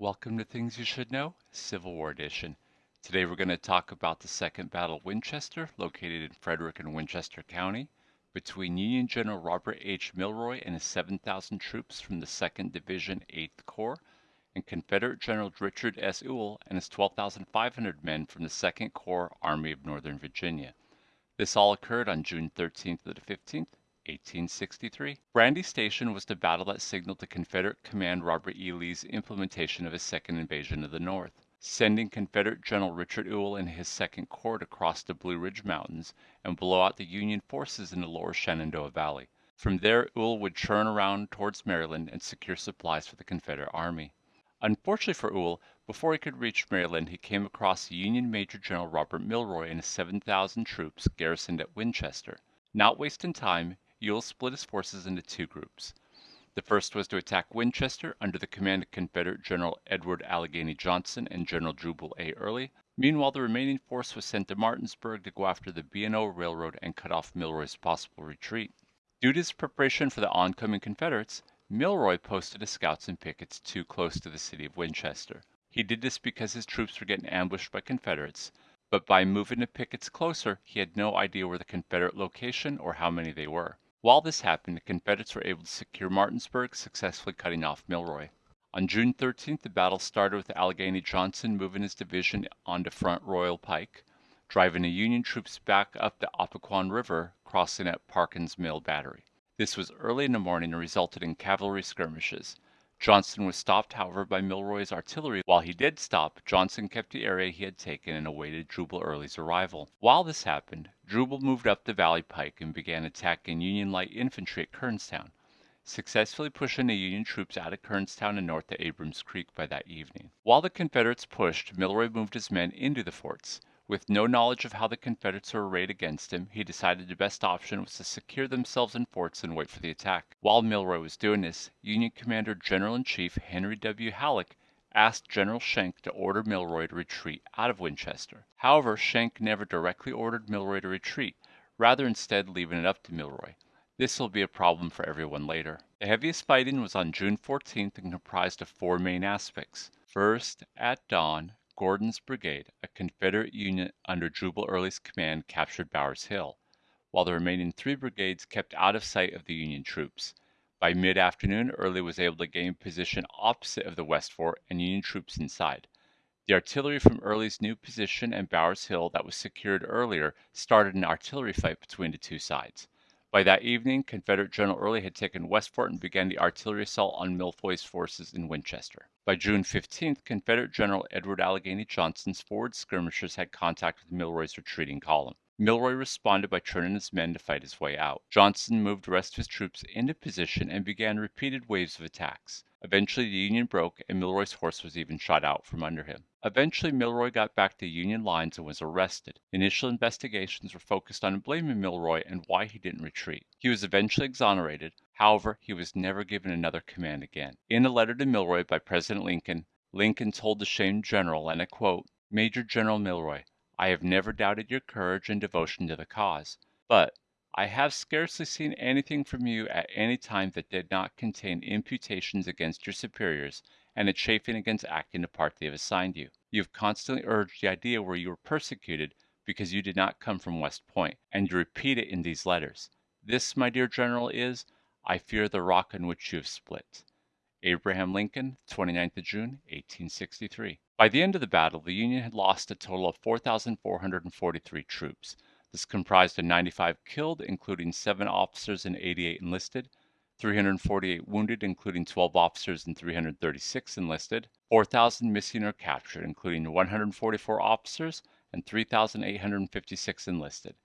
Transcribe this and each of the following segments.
Welcome to Things You Should Know, Civil War Edition. Today we're going to talk about the Second Battle of Winchester, located in Frederick and Winchester County, between Union General Robert H. Milroy and his 7,000 troops from the 2nd Division, 8th Corps, and Confederate General Richard S. Ewell and his 12,500 men from the 2nd Corps Army of Northern Virginia. This all occurred on June 13th to the 15th, 1863. Brandy Station was the battle that signaled the Confederate command Robert E. Lee's implementation of his second invasion of the North, sending Confederate General Richard Ewell and his Second Corps across the Blue Ridge Mountains and blow out the Union forces in the lower Shenandoah Valley. From there, Ewell would turn around towards Maryland and secure supplies for the Confederate Army. Unfortunately for Ewell, before he could reach Maryland, he came across Union Major General Robert Milroy and his 7,000 troops garrisoned at Winchester. Not wasting time, Ewell split his forces into two groups. The first was to attack Winchester under the command of Confederate General Edward Allegheny Johnson and General Jubal A. Early. Meanwhile, the remaining force was sent to Martinsburg to go after the B&O Railroad and cut off Milroy's possible retreat. Due to his preparation for the oncoming Confederates, Milroy posted his scouts and pickets too close to the city of Winchester. He did this because his troops were getting ambushed by Confederates, but by moving the pickets closer, he had no idea where the Confederate location or how many they were. While this happened, the Confederates were able to secure Martinsburg, successfully cutting off Milroy. On June 13th, the battle started with Allegheny Johnson moving his division onto Front Royal Pike, driving the Union troops back up the Opequon River, crossing at Parkin's Mill Battery. This was early in the morning and resulted in cavalry skirmishes. Johnston was stopped, however, by Milroy's artillery. While he did stop, Johnston kept the area he had taken and awaited Jubal Early's arrival. While this happened, Jubal moved up the Valley Pike and began attacking Union light infantry at Kernstown, successfully pushing the Union troops out of Kernstown and north to Abrams Creek by that evening. While the Confederates pushed, Milroy moved his men into the forts. With no knowledge of how the Confederates were arrayed against him, he decided the best option was to secure themselves in forts and wait for the attack. While Milroy was doing this, Union Commander General in Chief Henry W. Halleck asked General Schenck to order Milroy to retreat out of Winchester. However, Schenck never directly ordered Milroy to retreat, rather instead leaving it up to Milroy. This will be a problem for everyone later. The heaviest fighting was on June 14th and comprised of four main aspects. First, at dawn, Gordon's brigade, a Confederate unit under Jubal Early's command, captured Bowers Hill, while the remaining three brigades kept out of sight of the Union troops. By mid-afternoon, Early was able to gain position opposite of the West Fort and Union troops inside. The artillery from Early's new position and Bowers Hill that was secured earlier started an artillery fight between the two sides. By that evening, Confederate General Early had taken West Fort and began the artillery assault on Milroy's forces in Winchester. By June 15th, Confederate General Edward Allegheny Johnson's forward skirmishers had contact with Milroy's retreating column. Milroy responded by turning his men to fight his way out. Johnson moved the rest of his troops into position and began repeated waves of attacks. Eventually, the Union broke, and Milroy's horse was even shot out from under him. Eventually, Milroy got back to Union lines and was arrested. Initial investigations were focused on blaming Milroy and why he didn't retreat. He was eventually exonerated. However, he was never given another command again. In a letter to Milroy by President Lincoln, Lincoln told the shamed general, and I quote, Major General Milroy, I have never doubted your courage and devotion to the cause, but I have scarcely seen anything from you at any time that did not contain imputations against your superiors and a chafing against acting the part they have assigned you. You have constantly urged the idea where you were persecuted because you did not come from West Point, and you repeat it in these letters. This, my dear General, is, I fear, the rock on which you have split. Abraham Lincoln, 29th of June, 1863. By the end of the battle, the Union had lost a total of 4,443 troops. This comprised of 95 killed, including 7 officers and 88 enlisted, 348 wounded, including 12 officers and 336 enlisted, 4,000 missing or captured, including 144 officers and 3,856 enlisted.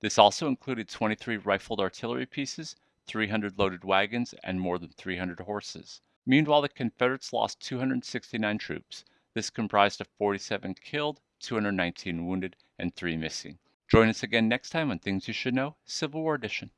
This also included 23 rifled artillery pieces, 300 loaded wagons, and more than 300 horses. Meanwhile, the Confederates lost 269 troops. This comprised of 47 killed, 219 wounded, and 3 missing. Join us again next time on Things You Should Know, Civil War Edition.